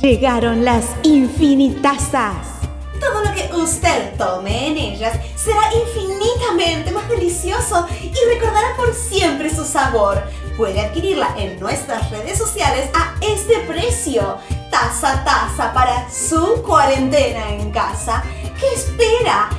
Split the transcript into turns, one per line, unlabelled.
Llegaron las infinitazas.
Todo lo que usted tome en ellas será infinitamente más delicioso y recordará por siempre su sabor. Puede adquirirla en nuestras redes sociales a este precio. Taza taza para su cuarentena en casa. ¿Qué espera?